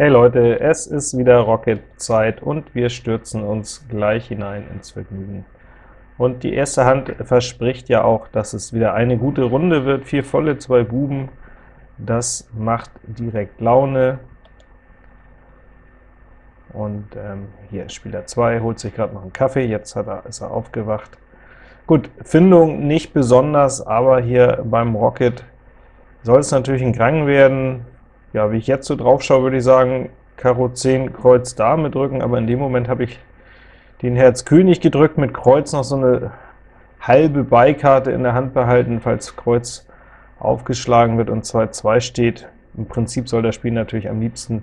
Hey Leute, es ist wieder Rocket-Zeit und wir stürzen uns gleich hinein ins Vergnügen. Und die erste Hand verspricht ja auch, dass es wieder eine gute Runde wird. Vier volle, zwei Buben, das macht direkt Laune. Und ähm, hier Spieler 2 holt sich gerade noch einen Kaffee, jetzt hat er, ist er aufgewacht. Gut, Findung nicht besonders, aber hier beim Rocket soll es natürlich ein Krang werden. Ja, wie ich jetzt so drauf schaue, würde ich sagen, Karo 10, Kreuz Dame drücken, aber in dem Moment habe ich den Herz König gedrückt, mit Kreuz noch so eine halbe Beikarte in der Hand behalten, falls Kreuz aufgeschlagen wird und 2-2 steht. Im Prinzip soll das Spiel natürlich am liebsten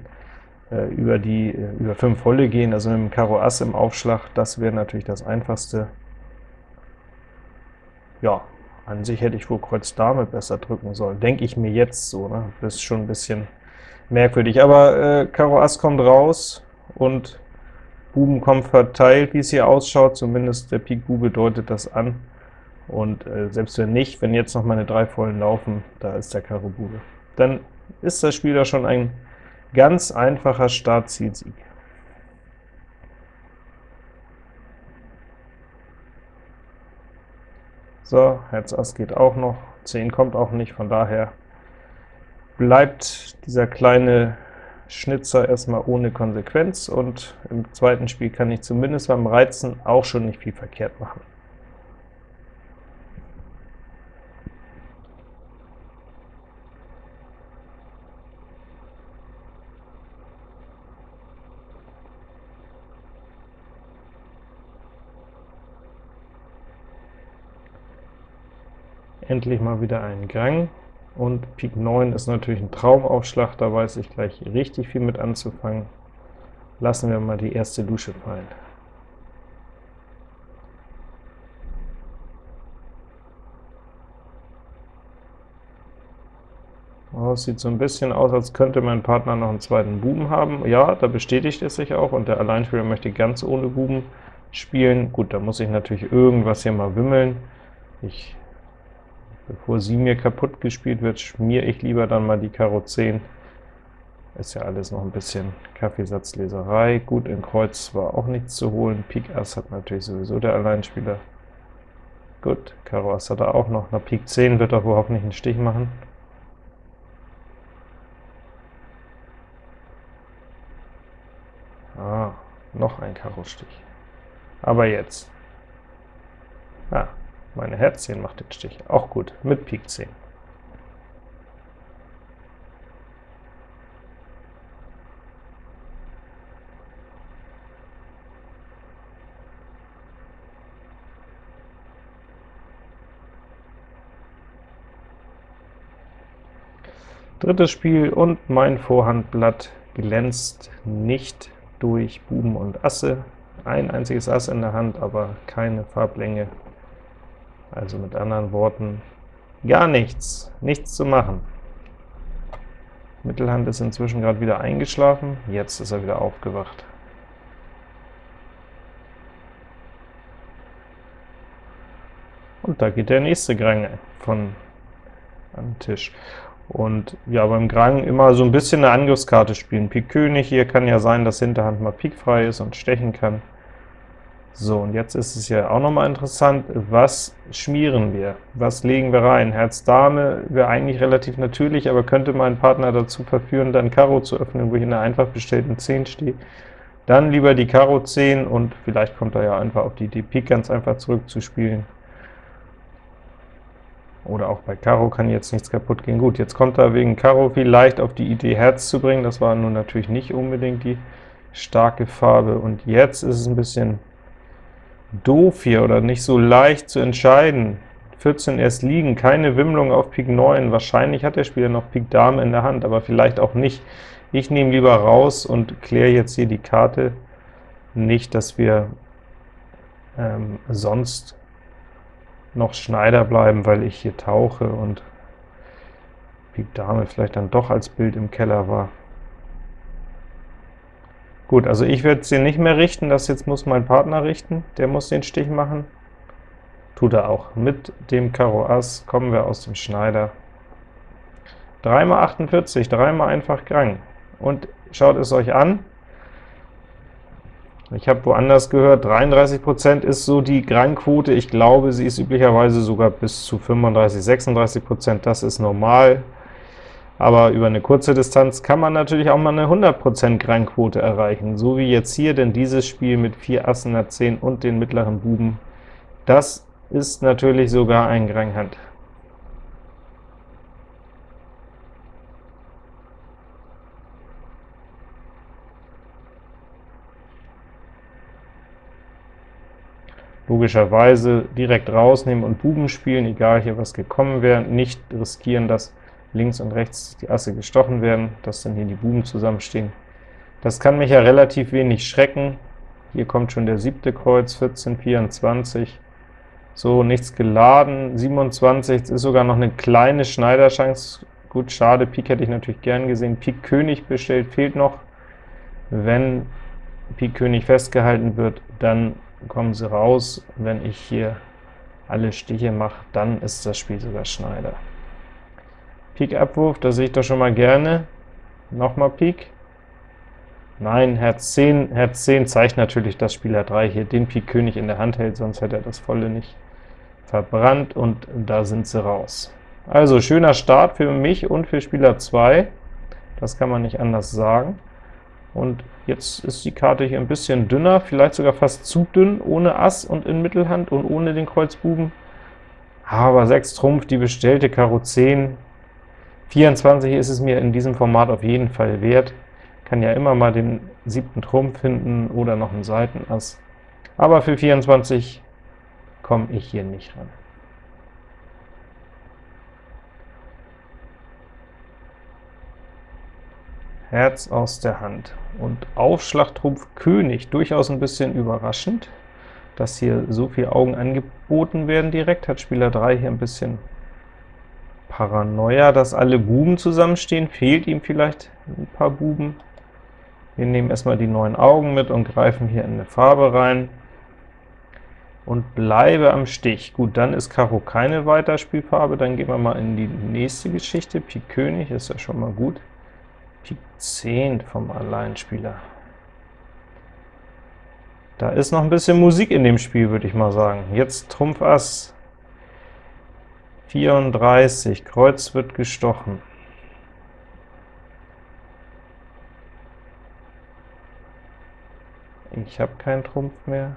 äh, über die äh, über 5 Volle gehen, also mit dem Karo Ass im Aufschlag, das wäre natürlich das Einfachste. Ja, an sich hätte ich wohl Kreuz Dame besser drücken sollen, denke ich mir jetzt so, ne? Das ist schon ein bisschen merkwürdig, aber äh, Karo Ass kommt raus und Buben kommen verteilt, wie es hier ausschaut, zumindest der Pik Bube deutet das an, und äh, selbst wenn nicht, wenn jetzt noch meine drei Vollen laufen, da ist der Karo Bube. Dann ist das Spiel da schon ein ganz einfacher Start-Ziel-Sieg. So, Herz Ass geht auch noch, 10 kommt auch nicht, von daher bleibt dieser kleine Schnitzer erstmal ohne Konsequenz, und im zweiten Spiel kann ich zumindest beim Reizen auch schon nicht viel verkehrt machen. Endlich mal wieder einen Gang, und Pik 9 ist natürlich ein Traumaufschlag, da weiß ich gleich richtig viel mit anzufangen. Lassen wir mal die erste Dusche fallen. Oh, sieht so ein bisschen aus, als könnte mein Partner noch einen zweiten Buben haben. Ja, da bestätigt es sich auch, und der Alleinspieler möchte ganz ohne Buben spielen. Gut, da muss ich natürlich irgendwas hier mal wimmeln. Ich Bevor sie mir kaputt gespielt wird, schmiere ich lieber dann mal die Karo 10. Ist ja alles noch ein bisschen Kaffeesatzleserei. Gut, in Kreuz war auch nichts zu holen. Pik Ass hat natürlich sowieso der Alleinspieler. Gut, Karo Ass hat er auch noch. Na, Pik 10 wird er wohl hoffentlich einen Stich machen. Ah, noch ein Karo-Stich. Aber jetzt. Ah, meine Herz 10 macht den Stich. Auch gut, mit Pik 10. Drittes Spiel, und mein Vorhandblatt glänzt nicht durch Buben und Asse. Ein einziges Ass in der Hand, aber keine Farblänge also mit anderen Worten, gar nichts, nichts zu machen. Mittelhand ist inzwischen gerade wieder eingeschlafen, jetzt ist er wieder aufgewacht. Und da geht der nächste Grang von den Tisch. Und ja, beim Grang immer so ein bisschen eine Angriffskarte spielen. Pik König, hier kann ja sein, dass Hinterhand mal pikfrei ist und stechen kann. So, und jetzt ist es ja auch nochmal interessant, was schmieren wir? Was legen wir rein? Herz Dame wäre eigentlich relativ natürlich, aber könnte mein Partner dazu verführen, dann Karo zu öffnen, wo ich in einer einfach bestellten 10 stehe. Dann lieber die Karo 10, und vielleicht kommt er ja einfach auf die Idee, Pik ganz einfach zurückzuspielen. Oder auch bei Karo kann jetzt nichts kaputt gehen. Gut, jetzt kommt er wegen Karo vielleicht auf die Idee, Herz zu bringen, das war nun natürlich nicht unbedingt die starke Farbe, und jetzt ist es ein bisschen doof hier oder nicht so leicht zu entscheiden. 14 erst liegen, keine Wimmlung auf Pik 9, wahrscheinlich hat der Spieler noch Pik Dame in der Hand, aber vielleicht auch nicht. Ich nehme lieber raus und kläre jetzt hier die Karte, nicht, dass wir ähm, sonst noch Schneider bleiben, weil ich hier tauche und Pik Dame vielleicht dann doch als Bild im Keller war. Gut, also ich werde hier nicht mehr richten, das jetzt muss mein Partner richten, der muss den Stich machen. Tut er auch. Mit dem Karo Ass kommen wir aus dem Schneider. 3 mal 48, dreimal einfach Grang. Und schaut es euch an. Ich habe woanders gehört, 33% ist so die Grangquote. Ich glaube, sie ist üblicherweise sogar bis zu 35, 36%. Das ist normal. Aber über eine kurze Distanz kann man natürlich auch mal eine 100% Grangquote erreichen, so wie jetzt hier, denn dieses Spiel mit 4 Assen, einer 10 und den mittleren Buben, das ist natürlich sogar ein Granghand. logischerweise direkt rausnehmen und Buben spielen, egal hier was gekommen wäre, nicht riskieren, dass links und rechts die Asse gestochen werden, dass dann hier die Buben zusammenstehen. Das kann mich ja relativ wenig schrecken. Hier kommt schon der siebte Kreuz, 14, 24. So, nichts geladen, 27, ist sogar noch eine kleine Schneiderchance. Gut, schade, Pik hätte ich natürlich gern gesehen. Pik König bestellt, fehlt noch. Wenn Pik König festgehalten wird, dann kommen sie raus. Wenn ich hier alle Stiche mache, dann ist das Spiel sogar Schneider. Pik Abwurf, da sehe ich doch schon mal gerne. Nochmal Pik. Nein, Herz 10, Herz 10 zeigt natürlich, dass Spieler 3 hier den Pik König in der Hand hält, sonst hätte er das volle nicht verbrannt, und da sind sie raus. Also schöner Start für mich und für Spieler 2, das kann man nicht anders sagen. Und jetzt ist die Karte hier ein bisschen dünner, vielleicht sogar fast zu dünn, ohne Ass und in Mittelhand und ohne den Kreuzbuben. Aber 6 Trumpf, die bestellte Karo 10, 24 ist es mir in diesem Format auf jeden Fall wert. Kann ja immer mal den siebten Trumpf finden oder noch einen Seitenass. Aber für 24 komme ich hier nicht ran. Herz aus der Hand. Und Aufschlag Trumpf König, durchaus ein bisschen überraschend, dass hier so viele Augen angeboten werden direkt, hat Spieler 3 hier ein bisschen Paranoia, dass alle Buben zusammenstehen, fehlt ihm vielleicht ein paar Buben. Wir nehmen erstmal die neun Augen mit und greifen hier in eine Farbe rein und bleibe am Stich. Gut, dann ist Karo keine Weiterspielfarbe, dann gehen wir mal in die nächste Geschichte. Pik König ist ja schon mal gut. Pik 10 vom Alleinspieler. Da ist noch ein bisschen Musik in dem Spiel, würde ich mal sagen. Jetzt Trumpf Ass, 34, Kreuz wird gestochen. Ich habe keinen Trumpf mehr.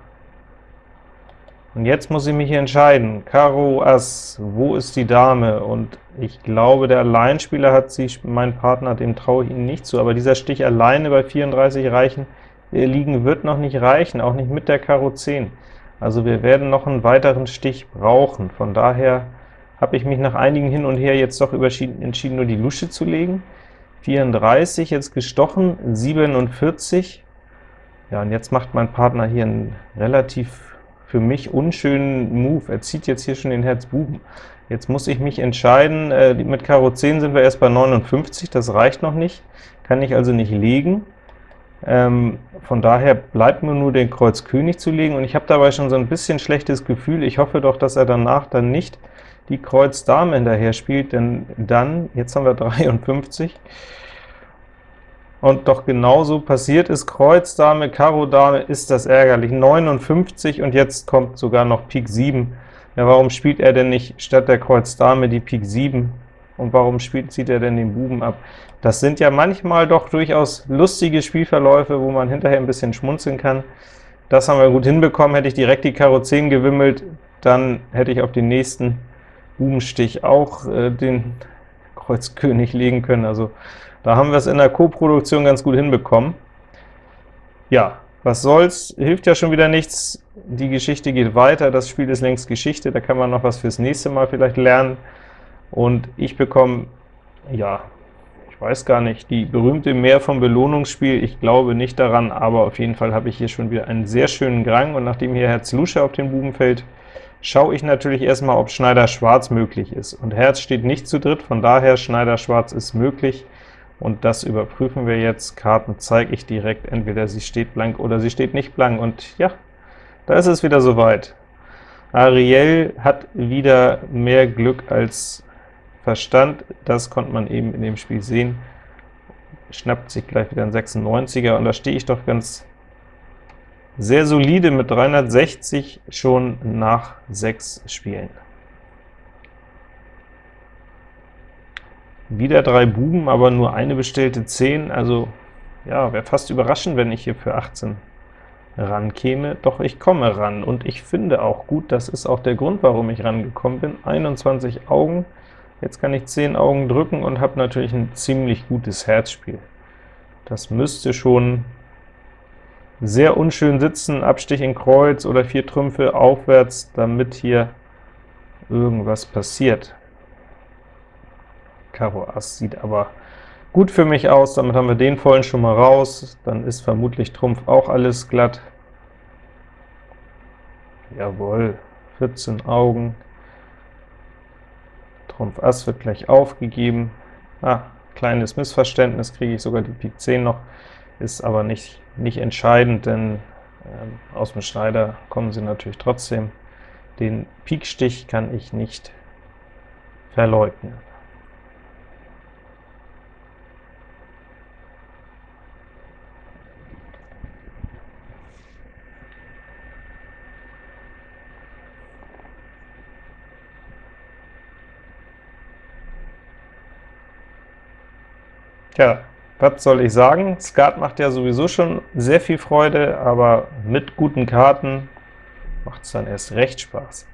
Und jetzt muss ich mich entscheiden. Karo Ass, wo ist die Dame? Und ich glaube, der Alleinspieler hat sie, mein Partner, dem traue ich ihn nicht zu, aber dieser Stich alleine bei 34 reichen, äh, liegen wird noch nicht reichen, auch nicht mit der Karo 10. Also wir werden noch einen weiteren Stich brauchen. Von daher habe ich mich nach einigen hin und her jetzt doch entschieden, nur die Lusche zu legen. 34 jetzt gestochen, 47. Ja, und jetzt macht mein Partner hier einen relativ für mich unschönen Move. Er zieht jetzt hier schon den Herz Buben. Jetzt muss ich mich entscheiden, äh, mit Karo 10 sind wir erst bei 59, das reicht noch nicht, kann ich also nicht legen. Ähm, von daher bleibt mir nur den Kreuz König zu legen, und ich habe dabei schon so ein bisschen schlechtes Gefühl. Ich hoffe doch, dass er danach dann nicht die Kreuz Dame hinterher spielt, denn dann, jetzt haben wir 53, und doch genauso passiert ist, Kreuz Dame, Karo Dame, ist das ärgerlich, 59, und jetzt kommt sogar noch Pik 7. Ja, warum spielt er denn nicht statt der Kreuz Dame die Pik 7? Und warum spielt, zieht er denn den Buben ab? Das sind ja manchmal doch durchaus lustige Spielverläufe, wo man hinterher ein bisschen schmunzeln kann. Das haben wir gut hinbekommen. Hätte ich direkt die Karo 10 gewimmelt, dann hätte ich auf den nächsten Bubenstich auch äh, den Kreuz König legen können. Also da haben wir es in der Co-Produktion ganz gut hinbekommen. Ja, was soll's, hilft ja schon wieder nichts. Die Geschichte geht weiter, das Spiel ist längst Geschichte, da kann man noch was fürs nächste Mal vielleicht lernen. Und ich bekomme, ja, ich weiß gar nicht, die berühmte Mehr vom Belohnungsspiel, ich glaube nicht daran, aber auf jeden Fall habe ich hier schon wieder einen sehr schönen Grang, und nachdem hier Herz Lusche auf den Buben fällt, schaue ich natürlich erstmal, ob Schneider Schwarz möglich ist. Und Herz steht nicht zu dritt, von daher Schneider Schwarz ist möglich, und das überprüfen wir jetzt. Karten zeige ich direkt, entweder sie steht blank oder sie steht nicht blank, und ja, da ist es wieder soweit. Ariel hat wieder mehr Glück als Verstand, das konnte man eben in dem Spiel sehen. schnappt sich gleich wieder ein 96er, und da stehe ich doch ganz sehr solide mit 360 schon nach sechs Spielen. Wieder drei Buben, aber nur eine bestellte 10, also ja, wäre fast überraschend, wenn ich hier für 18 rankäme, doch ich komme ran, und ich finde auch gut, das ist auch der Grund, warum ich rangekommen bin, 21 Augen, jetzt kann ich 10 Augen drücken und habe natürlich ein ziemlich gutes Herzspiel. Das müsste schon sehr unschön sitzen, Abstich in Kreuz oder vier Trümpfe aufwärts, damit hier irgendwas passiert. Karo Ass sieht aber gut für mich aus, damit haben wir den vollen schon mal raus, dann ist vermutlich Trumpf auch alles glatt. Jawohl, 14 Augen, Trumpf Ass wird gleich aufgegeben. Ah, kleines Missverständnis, kriege ich sogar die Pik 10 noch, ist aber nicht, nicht entscheidend, denn ähm, aus dem Schneider kommen sie natürlich trotzdem. Den Pikstich kann ich nicht verleugnen. Tja, was soll ich sagen? Skat macht ja sowieso schon sehr viel Freude, aber mit guten Karten macht es dann erst recht Spaß.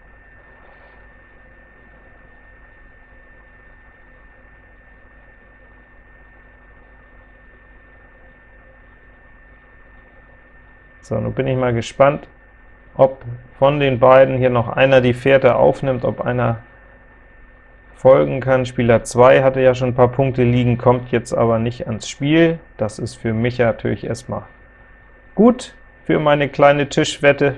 So, nun bin ich mal gespannt, ob von den beiden hier noch einer die Fährte aufnimmt, ob einer folgen kann. Spieler 2 hatte ja schon ein paar Punkte liegen, kommt jetzt aber nicht ans Spiel. Das ist für mich natürlich erstmal gut für meine kleine Tischwette.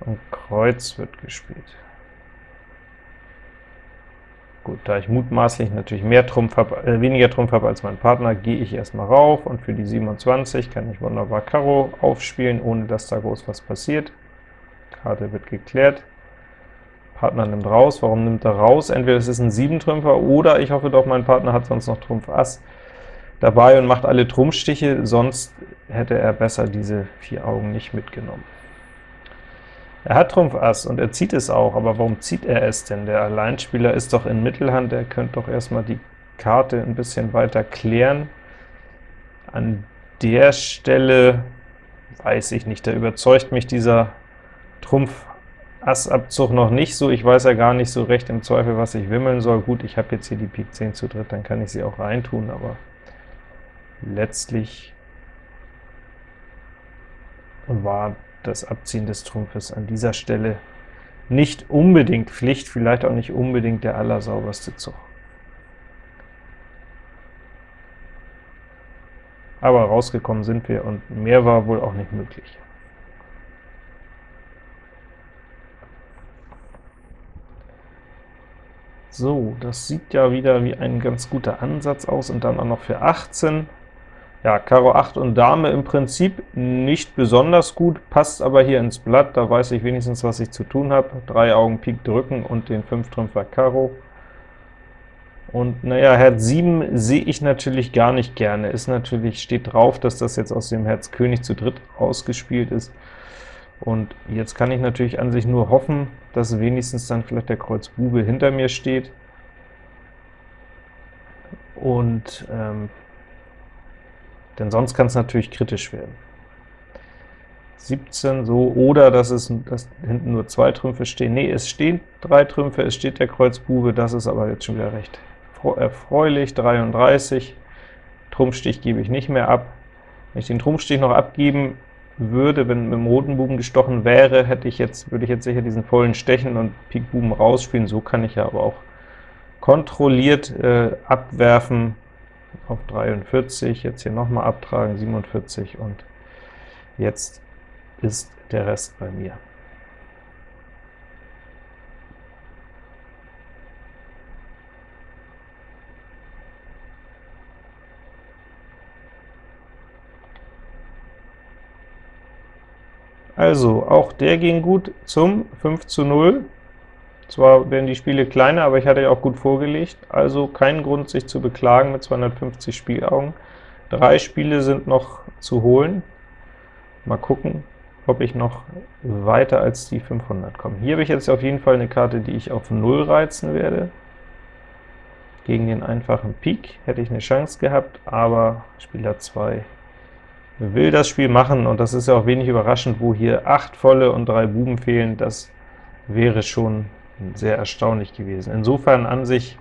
Und Kreuz wird gespielt. Gut, da ich mutmaßlich natürlich mehr Trumpf hab, äh, weniger Trumpf habe als mein Partner, gehe ich erstmal rauf, und für die 27 kann ich wunderbar Karo aufspielen, ohne dass da groß was passiert. Karte wird geklärt. Partner nimmt raus. Warum nimmt er raus? Entweder es ist ein 7-Trümpfer, oder ich hoffe doch, mein Partner hat sonst noch Trumpf Ass dabei und macht alle Trumpfstiche, sonst hätte er besser diese vier Augen nicht mitgenommen. Er hat Trumpf Ass und er zieht es auch, aber warum zieht er es denn? Der Alleinspieler ist doch in Mittelhand, er könnte doch erstmal die Karte ein bisschen weiter klären. An der Stelle weiß ich nicht, da überzeugt mich dieser Trumpf Ass-Abzug noch nicht so, ich weiß ja gar nicht so recht im Zweifel, was ich wimmeln soll. Gut, ich habe jetzt hier die Pik 10 zu dritt, dann kann ich sie auch reintun, aber letztlich war das Abziehen des Trumpfes an dieser Stelle nicht unbedingt Pflicht, vielleicht auch nicht unbedingt der allersauberste Zug. Aber rausgekommen sind wir, und mehr war wohl auch nicht möglich. So, das sieht ja wieder wie ein ganz guter Ansatz aus, und dann auch noch für 18. Ja, Karo 8 und Dame im Prinzip nicht besonders gut, passt aber hier ins Blatt, da weiß ich wenigstens, was ich zu tun habe. Drei Augen Pik drücken und den 5-Trümpfer Karo. Und naja, Herz 7 sehe ich natürlich gar nicht gerne. Ist natürlich, steht drauf, dass das jetzt aus dem Herz König zu dritt ausgespielt ist. Und jetzt kann ich natürlich an sich nur hoffen, dass wenigstens dann vielleicht der Kreuz Bube hinter mir steht. Und ähm, denn sonst kann es natürlich kritisch werden. 17 so, oder dass es dass hinten nur zwei Trümpfe stehen. Nee, es stehen drei Trümpfe, es steht der Kreuz Bube, das ist aber jetzt schon wieder recht erfreulich. 33, Trumpfstich gebe ich nicht mehr ab. Wenn ich den Trumpfstich noch abgeben würde, wenn mit dem roten Buben gestochen wäre, hätte ich jetzt, würde ich jetzt sicher diesen vollen Stechen und Pik Buben rausspielen. So kann ich ja aber auch kontrolliert äh, abwerfen auf 43, jetzt hier nochmal abtragen, 47, und jetzt ist der Rest bei mir. Also, auch der ging gut zum 5 zu 0. Zwar werden die Spiele kleiner, aber ich hatte ja auch gut vorgelegt, also kein Grund, sich zu beklagen mit 250 Spielaugen. Drei Spiele sind noch zu holen. Mal gucken, ob ich noch weiter als die 500 komme. Hier habe ich jetzt auf jeden Fall eine Karte, die ich auf 0 reizen werde. Gegen den einfachen Pik hätte ich eine Chance gehabt, aber Spieler 2 will das Spiel machen, und das ist ja auch wenig überraschend, wo hier 8 volle und 3 Buben fehlen, das wäre schon sehr erstaunlich gewesen. Insofern an sich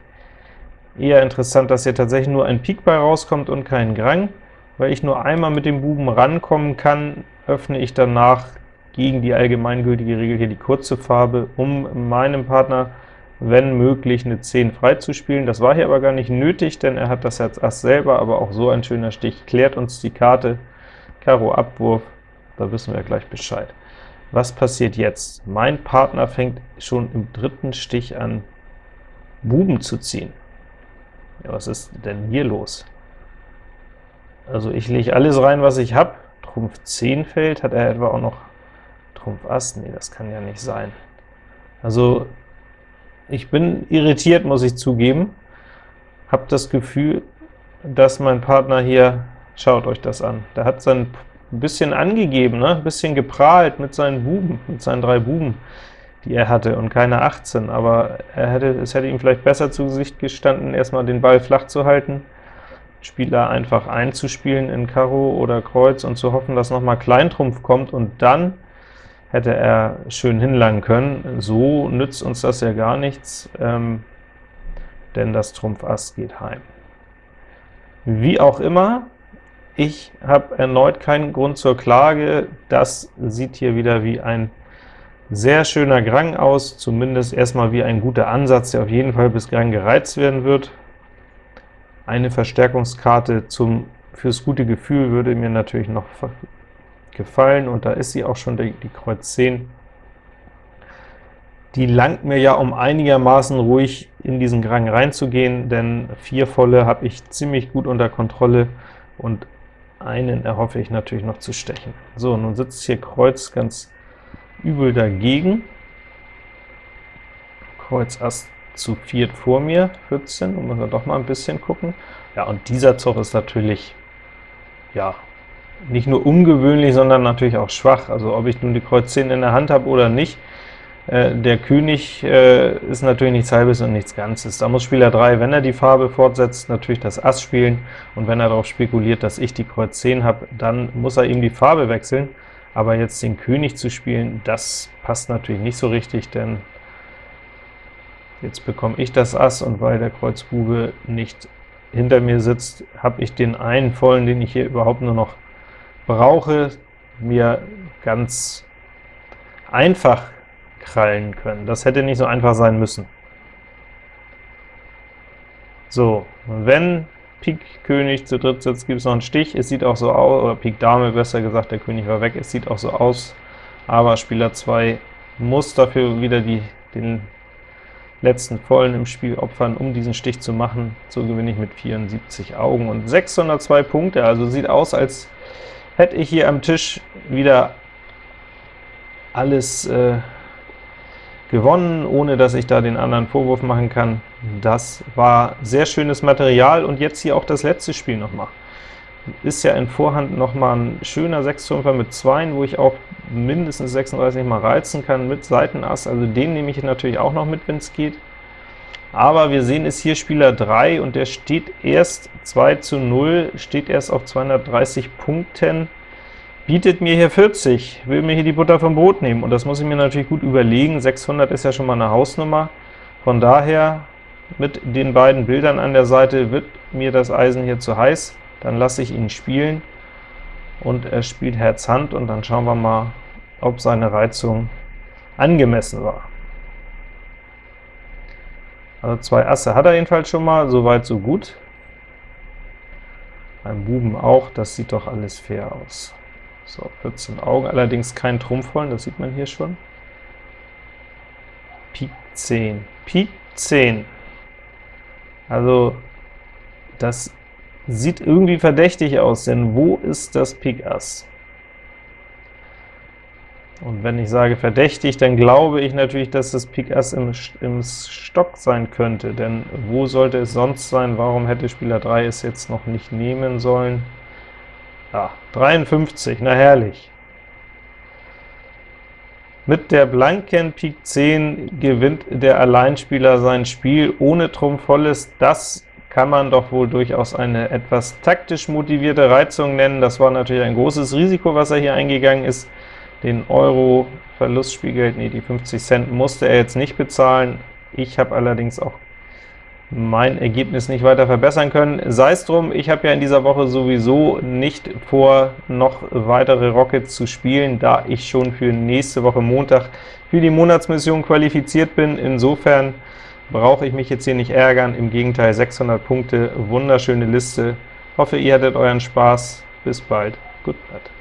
eher interessant, dass hier tatsächlich nur ein Pik bei rauskommt und kein Grang. Weil ich nur einmal mit dem Buben rankommen kann, öffne ich danach gegen die allgemeingültige Regel hier die kurze Farbe, um meinem Partner, wenn möglich, eine 10 freizuspielen. Das war hier aber gar nicht nötig, denn er hat das Herz Ass selber, aber auch so ein schöner Stich klärt uns die Karte. Karo Abwurf, da wissen wir gleich Bescheid. Was passiert jetzt? Mein Partner fängt schon im dritten Stich an, Buben zu ziehen. Ja, was ist denn hier los? Also ich lege alles rein, was ich habe. Trumpf 10 fällt, hat er etwa auch noch Trumpf Ass? Nee, das kann ja nicht sein. Also ich bin irritiert, muss ich zugeben. Habe das Gefühl, dass mein Partner hier, schaut euch das an, der hat sein ein bisschen angegeben, ne? ein bisschen geprahlt mit seinen Buben, mit seinen drei Buben, die er hatte, und keine 18, aber er hätte, es hätte ihm vielleicht besser zu Gesicht gestanden, erstmal den Ball flach zu halten, Spieler einfach einzuspielen in Karo oder Kreuz und zu hoffen, dass nochmal Kleintrumpf kommt, und dann hätte er schön hinlangen können. So nützt uns das ja gar nichts, ähm, denn das Trumpf Ass geht heim. Wie auch immer, ich habe erneut keinen Grund zur Klage. Das sieht hier wieder wie ein sehr schöner Grang aus, zumindest erstmal wie ein guter Ansatz, der auf jeden Fall bis Grang gereizt werden wird. Eine Verstärkungskarte zum, fürs gute Gefühl würde mir natürlich noch gefallen, und da ist sie auch schon, die, die Kreuz 10. Die langt mir ja, um einigermaßen ruhig in diesen Grang reinzugehen, denn vier volle habe ich ziemlich gut unter Kontrolle, und einen erhoffe ich natürlich noch zu stechen. So, nun sitzt hier Kreuz ganz übel dagegen. Kreuz Ass zu viert vor mir, 14, und müssen wir doch mal ein bisschen gucken. Ja, und dieser Zug ist natürlich, ja, nicht nur ungewöhnlich, sondern natürlich auch schwach. Also ob ich nun die Kreuz 10 in der Hand habe oder nicht, äh, der König äh, ist natürlich nichts Halbes und nichts Ganzes. Da muss Spieler 3, wenn er die Farbe fortsetzt, natürlich das Ass spielen, und wenn er darauf spekuliert, dass ich die Kreuz 10 habe, dann muss er ihm die Farbe wechseln, aber jetzt den König zu spielen, das passt natürlich nicht so richtig, denn jetzt bekomme ich das Ass, und weil der Kreuz Bube nicht hinter mir sitzt, habe ich den einen vollen, den ich hier überhaupt nur noch brauche, mir ganz einfach krallen können. Das hätte nicht so einfach sein müssen. So, wenn Pik König zu dritt sitzt, gibt es noch einen Stich. Es sieht auch so aus, oder Pik Dame, besser gesagt, der König war weg. Es sieht auch so aus, aber Spieler 2 muss dafür wieder die, den letzten Vollen im Spiel opfern, um diesen Stich zu machen. So gewinne ich mit 74 Augen und 602 Punkte. Also sieht aus, als hätte ich hier am Tisch wieder alles äh, gewonnen, ohne dass ich da den anderen Vorwurf machen kann. Das war sehr schönes Material, und jetzt hier auch das letzte Spiel nochmal. Ist ja in Vorhand nochmal ein schöner 6-5er mit 2, wo ich auch mindestens 36 mal reizen kann mit Seitenass, also den nehme ich natürlich auch noch mit, wenn es geht. Aber wir sehen es hier Spieler 3, und der steht erst 2 zu 0, steht erst auf 230 Punkten bietet mir hier 40, will mir hier die Butter vom Brot nehmen, und das muss ich mir natürlich gut überlegen. 600 ist ja schon mal eine Hausnummer. Von daher, mit den beiden Bildern an der Seite wird mir das Eisen hier zu heiß, dann lasse ich ihn spielen, und er spielt Herz Hand, und dann schauen wir mal, ob seine Reizung angemessen war. Also zwei Asse hat er jedenfalls schon mal, soweit so gut. Beim Buben auch, das sieht doch alles fair aus. So, 14 Augen, allerdings kein Trumpfvollen, das sieht man hier schon. Pik 10, Pik 10. Also, das sieht irgendwie verdächtig aus, denn wo ist das Pik Ass? Und wenn ich sage verdächtig, dann glaube ich natürlich, dass das Pik Ass im, im Stock sein könnte, denn wo sollte es sonst sein? Warum hätte Spieler 3 es jetzt noch nicht nehmen sollen? Ja, 53, na herrlich. Mit der blanken Pik 10 gewinnt der Alleinspieler sein Spiel ohne Trumpf volles. Das kann man doch wohl durchaus eine etwas taktisch motivierte Reizung nennen. Das war natürlich ein großes Risiko, was er hier eingegangen ist. Den Euro Verlustspielgeld, nee, die 50 Cent musste er jetzt nicht bezahlen. Ich habe allerdings auch mein Ergebnis nicht weiter verbessern können. Sei es drum, ich habe ja in dieser Woche sowieso nicht vor, noch weitere Rockets zu spielen, da ich schon für nächste Woche Montag für die Monatsmission qualifiziert bin. Insofern brauche ich mich jetzt hier nicht ärgern, im Gegenteil 600 Punkte, wunderschöne Liste. Hoffe, ihr hattet euren Spaß. Bis bald. Good night.